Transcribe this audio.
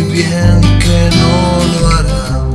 muy bien que no lo hará.